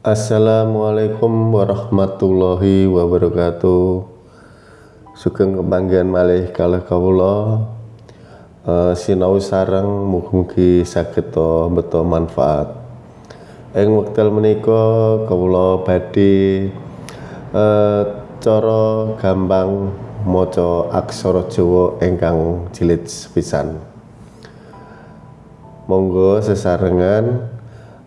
Assalamualaikum warahmatullahi wabarakatuh. Sugeng kepanggihan malih kalih kawula uh, sinau sareng mugi saged beto manfaat. Ing wekdal menika kawula badhe uh, cara gampang maca aksara Jawa ingkang jilid sepisan. Monggo sesarengan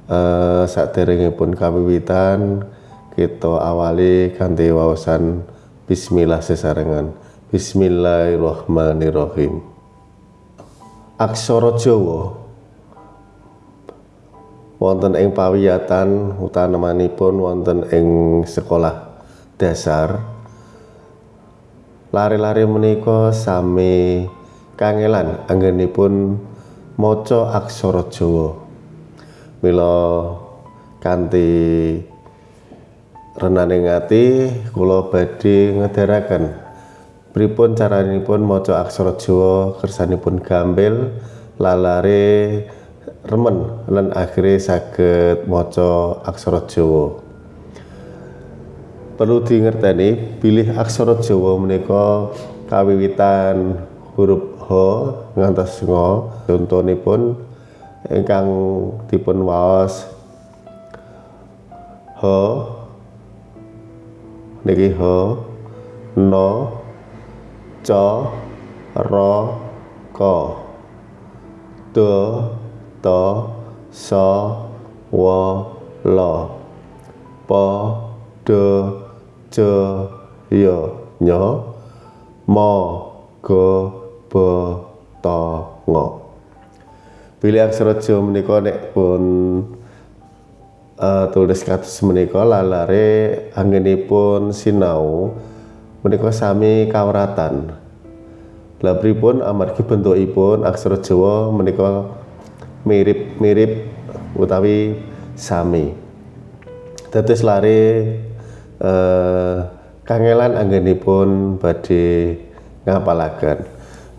uh, saderengipun kawiwitan kita awali kanthi waosan bismillah sesarengan. Bismillahirrahmanirrahim. Aksara Jawa. Wonten ing pawiyatan utanamanipun wonten ing sekolah dasar. Lari-lari menika sami kangelan anggenipun maca aksara Jawa mila kanthi renaning ati kula badhe ngedaraken pripun caranipun maca aksara Jawa kersanipun gampil lalare remen lan akhirnya saged maca aksara Jawa. Perlu dingerteni pilih aksara Jawa menika kawiwitan huruf H ngantos Ngo contonipun ingkang dipun waos. Ho niki ho no. Co ro ko do to so wo lo po do jo yo nyo mo go bo to ngo Bilih aksara Jawa menika nek pun uh, tulis kados menika lalare anggenipun sinau menika sami kawratan. Lah pripun amargi bentukipun aksara Jawa menika mirip-mirip utawi sami. Dados lare uh, kangelan anggenipun badhe ngapalaken.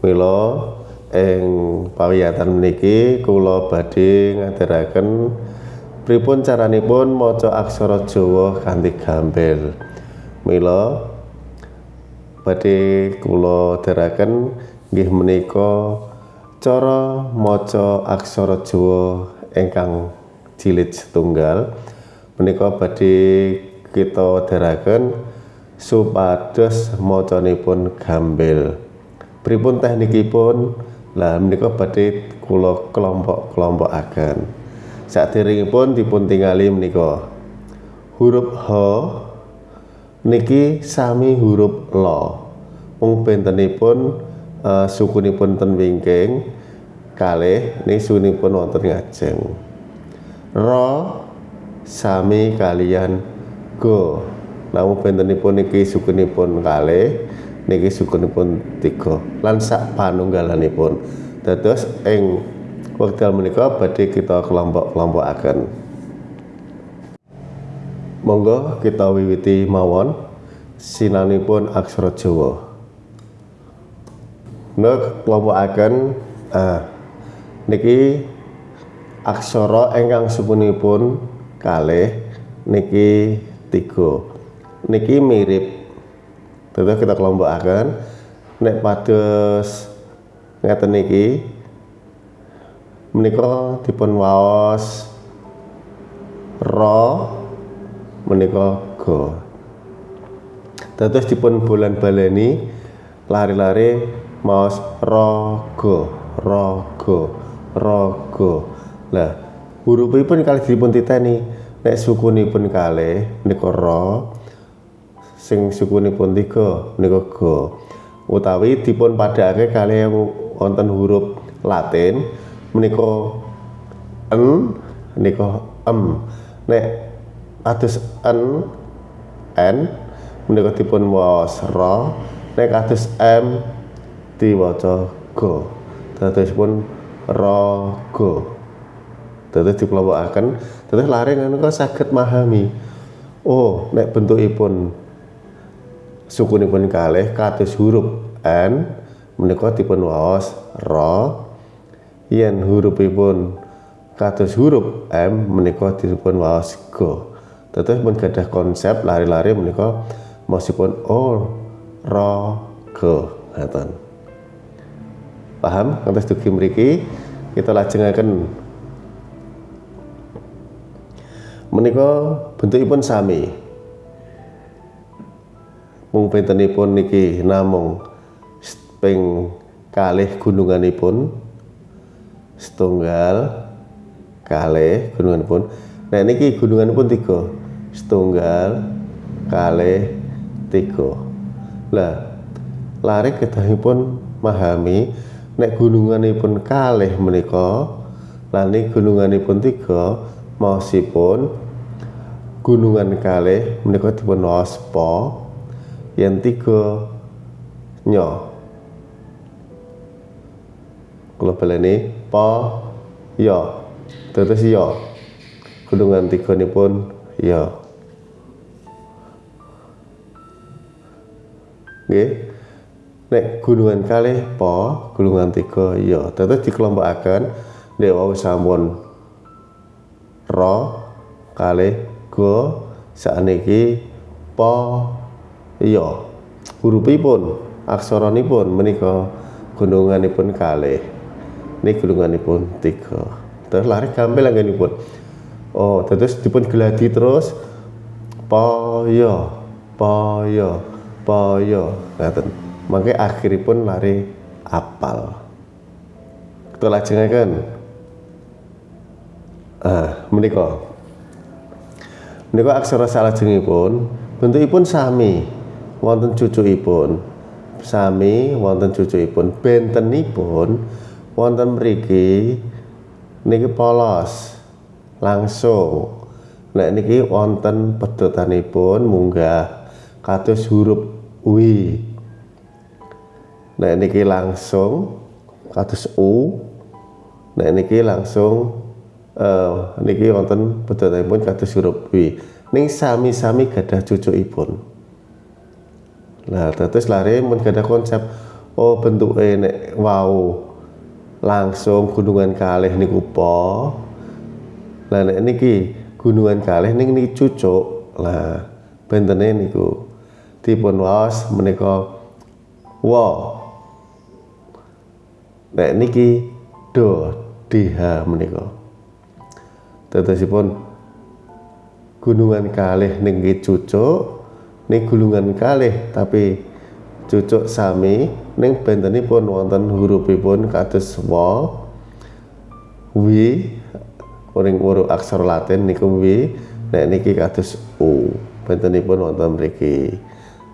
Mila ing pawiyatan meniki kula badhe ngaturaken pripun caranipun maca aksara Jawa kanthi gampil. Mila badhe kula dherekaken nggih menika cara maca aksara Jawa ingkang jilid setunggal menika badhe kita dherekaken supados macanipun gampil. Pripun teknikipun? Lah menika badhe kula kelompok-kelompokaken. Saderengipun dipun tingali menika huruf H niki sami huruf lo. Mung bentenipun uh, sukunipun ten wingking kalih niki sukunipun wonten ngajeng. Ro sami kalian go. Namun bentenipun niki sukunipun kalih niki sukunipun tiga. Lan sak panunggalanipun. Dados ing wekdal menika badhe kita kelompok-kelompokaken. Monggo kita wiwiti mawon sinanipun aksara Jawa. Nek kelompokaken ah niki aksara ingkang sukunipun kalih niki tiga. Niki mirip Tetap kita akan nek pados ngeten niki menika dipun waos ro menika go. Dados dipun bulan baleni lari-lari maos rogo rogo rogo lah hurufipun kali dipun titeni. Nek sukunipun kalih menika ro sing sukunipun tiga menika go. Utawi dipun padhake kali wonten huruf Latin menika en menika em. Nek atus en n menika dipun waos ra. Nek atus m diwaca go. Pun ra go. Dados dikelompokaken dados lare ngono saged memahami. Oh nek bentukipun sukunipun kalih kados huruf N menika dipun waos ra yen hurufipun kados huruf M menika dipun waos go Dados pun gadah konsep lari-lari menika masipun oh ro go ngaten. Paham? Ngantos dugi mriki kita lajengaken. Menika bentukipun sami. Mung pintenipun niki namung ping kalih gununganipun setunggal kalih gununganipun. Nah niki gununganipun tiga setunggal kalih tiga lah lari kedahipun memahami nek gununganipun kalih menika lan gununganipun tiga maosipun gunungan kalih menika dipun waspa yang tiga nyo. Kalau baleni po yo. Terus yo. Gunungan tiga ini pun yo. Nggih. Nek gunungan kalih po gunungan tiga ya terus dikelompokaken nek wau sampun ro kalih go sakniki po ya hurufipun aksaranipun menika gununganipun kalih. Ini gununganipun tiga. Terus lari gampil anggenipun. Oh terus dipun geladi terus. Po ya po ya Poyo ngaten. Mangke akhiripun lari apal. Kita lajengaken ah menika. Menika aksara salajengipun bentukipun sami wonten cucukipun sami wonten cucukipun bentenipun wonten mriki niki polos langsung. Nek niki wonten pedotanipun munggah kados huruf wi nah niki langsung kados u. Nah niki langsung uh, niki wonten pun kados huruf wi ning sami-sami gadah cucukipun nah terus lari mun gadah konsep. Oh bentuk nek wow langsung gunungan kalih niku po. Lah nek niki gunungan kalih ning niki cucuk. Lah bentene niku dipun waos menika wa. Nek niki do diha menika. Tetesipun gunungan kalih ning cucuk ning gulungan kalih tapi cucuk sami ning bentenipun wonten hurufipun kados wa wi uring huruf aksara latin niku wi nek niki kados u bentenipun wonten mriki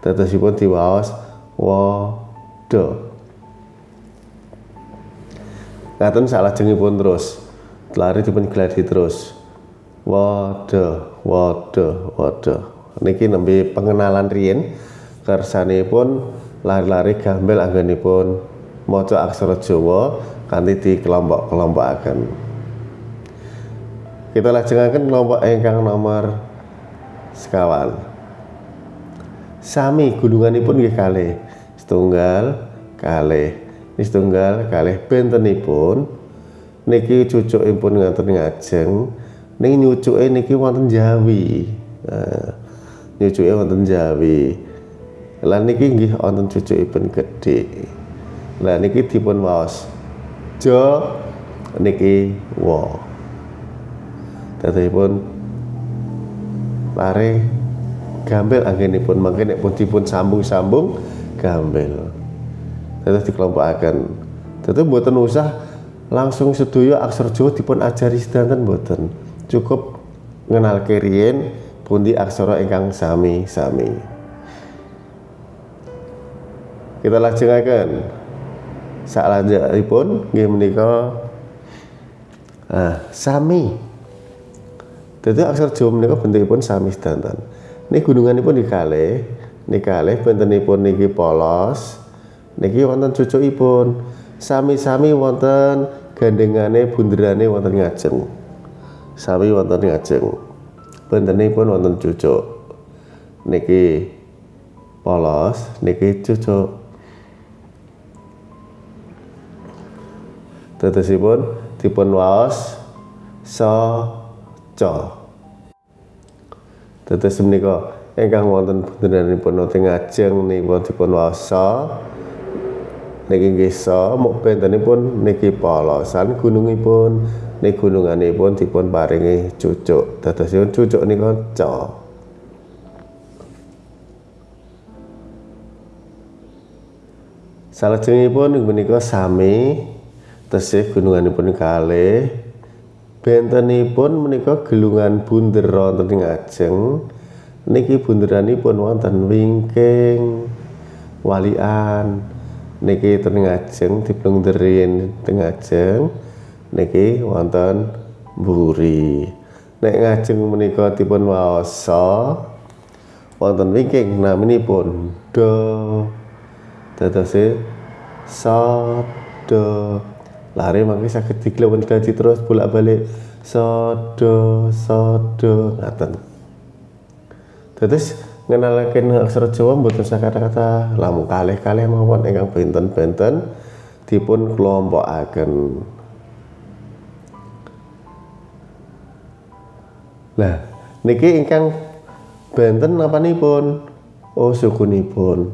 Tetesipun diwaos wada. Ngaten pun terus. Lari dipun gladi terus. Wada, wada, wada. Niki nembe pengenalan riyin kersanipun lari-lari gambel anggenipun maca aksara Jawa kanthi dikelompok-kelompokaken. Kita lajengaken kelompok ingkang nomor sekawan. Sami gulunganipun nggih kalih. Setunggal kalih. Setunggal kalih bentenipun. Niki cucukipun ngaten ngajeng. Ning nyucuke niki wonten Jawi. Nah, nyucuke wonten Jawi. Lan niki nggih wonten cucukipun gedhe. Lah niki dipun waos. Jo niki wo dadipun lare gambel anggenipun. Mangke nek pun dipun sambung-sambung gambel. Terus dikelompokaken tentu mboten usah langsung sedaya aksara Jawa dipun ajari sedanten mboten. Cukup ngenal keriyen pundi aksara ingkang sami-sami. Kita lajengaken. Saklajengipun nggih menika ah sami. Dadi aksara Jawa menika bentukipun sami sedanten. Ini gununganipun dikalih nikalih bentenipun niki polos niki wonten cucukipun. Sami-sami wonten gandengane bunderane wonten ngajeng. Sami wonten ngajeng bentenipun wonten cucuk. Niki polos niki cucuk. Tetesipun dipun waos so Dados menika ingkang wonten bunderanipun teng ngajeng nipun dipun wasa niki nggih sa muk bentenipun niki polosan gunungipun niki gununganipun dipun paringi cucuk. Dadosipun cucuk nika ca Salajengipun menika sami tesih gununganipun kalih bentenipun menika gelungan bunder wonten ing ajeng. Niki bunderanipun wonten wingking walian. Niki teng ajeng diplungderin teng ajeng niki wonten mburi. Nek ngajeng menika dipun waosa wonten wingking naminipun do. Dadose sa do lari mangke saged diglewon kaji terus bolak-balik. Sodo sodo ngaten. Dados ngenalaken aksara Jawa mboten sak kata-kata lamun kalih-kalih mawon ingkang benten-benten dipun kelompokaken Nah, niki ingkang benten napanipun? Oh, sukunipun.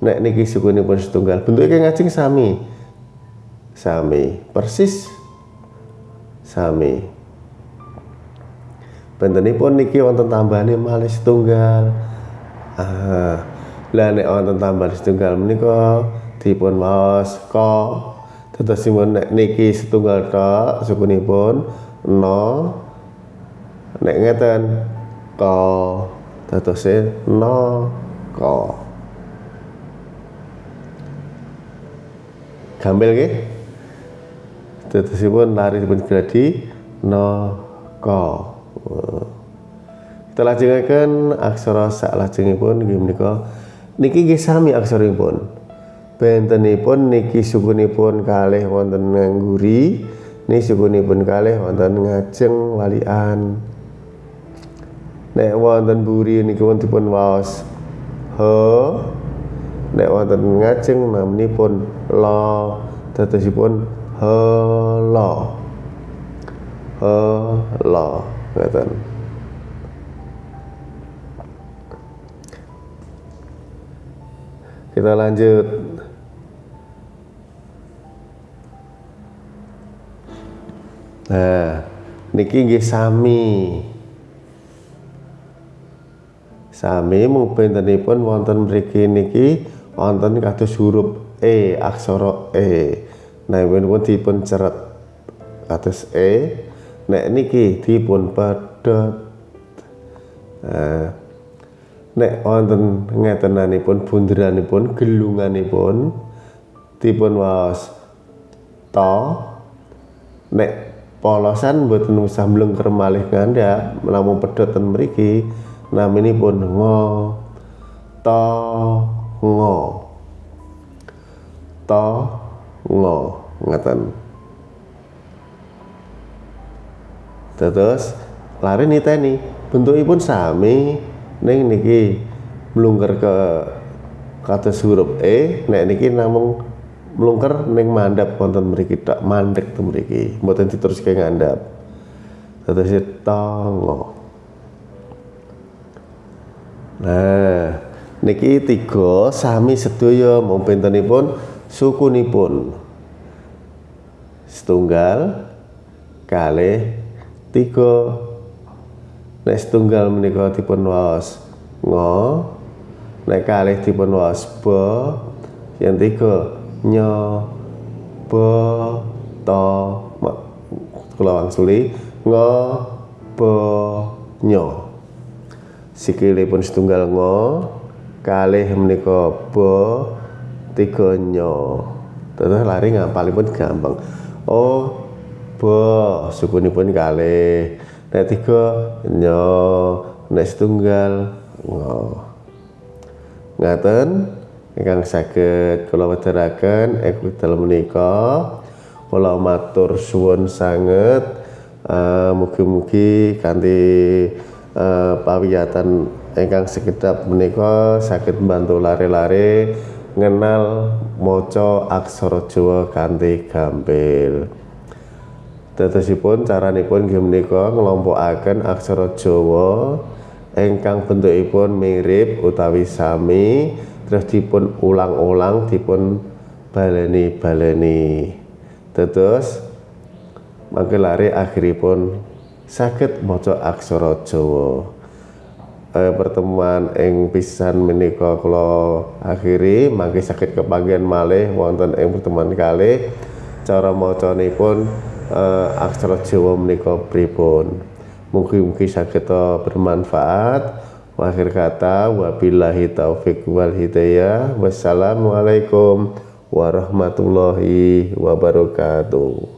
Nek niki sukunipun setunggal, bentuknya ngajeng sami. Sami. Persis sami. Bentenipun niki wonten tambahane malih setunggal. Ah lah nek wonten tambahan setunggal menika dipun maos ko dadosipun nek niki setunggal tok sukunipun no nek ngeten ko dadose no ko. Gambel nggih? Dadosipun lari dipun gladi naka kita lajengaken aksara sak lajengipun nggih menika. Niki nggih sami aksaripun bentenipun niki sukunipun kalih wonten ngangguri niki sukunipun kalih wonten ngajeng walian nek wonten buri niki dipun waos. He nek wonten ngajeng namanipun la dadosipun hela hela ngeten kita lanjut. Nah niki nggih sami sami bentenipun wonten mriki niki wonten kados huruf e aksara e Nah, pun dipun ceret atas E. Nek niki dipun pedhot. Nah, nek wonten ngetenanipun bunderanipun gelunganipun dipun waos to nek polosan mboten usah mlengker malih namung pedhot ten mriki naminipun ngo to ngo. To lo ngeten. Terus lari niteni bentukipun sami ning niki mlungker ke kata huruf E nek niki namung mlungker ning mandap wonten mriki tak mandek ten mriki. Mboten diteruske ngandhap. Dados tongo nah niki tiga sami sedaya mung bentenipun sukunipun. Setunggal kalih tiga. Nek setunggal menika dipun waos ngo nek kalih dipun waos ba yang tiga nyo ba to kula wangsuli ngo ba nyo sikilipun setunggal ngo kalih menika ba tiga nyo. Terus lari ngapalipun gampang. Oh bo sukunipun kali nek tiga nyo nek setunggal ngo ngaten ingkang saged kula wedharaken ekwital menika. Kula matur suwun sanget. Uh, mugi-mugi kanthi uh, pawiyatan ingkang sekedap menika saged bantu lare-lare ngenal maca aksara Jawa kanthi gampil. Dadosipun caranipun nggih menika nglompokaken aksara Jawa ingkang bentukipun mirip utawi sami terus dipun ulang-ulang dipun baleni-baleni terus mangke lari akhiripun saged maca aksara Jawa eh, pertemuan ing pisan menika kula akhiri mangke saged kebagian malih wonten ing pertemuan kalih cara macanipun eh, aksara Jawa menika pripun Mugi-mugi saged bermanfaat. Akhir kata wabillahi taufik wal hidayah. Wassalamualaikum warahmatullahi wabarakatuh.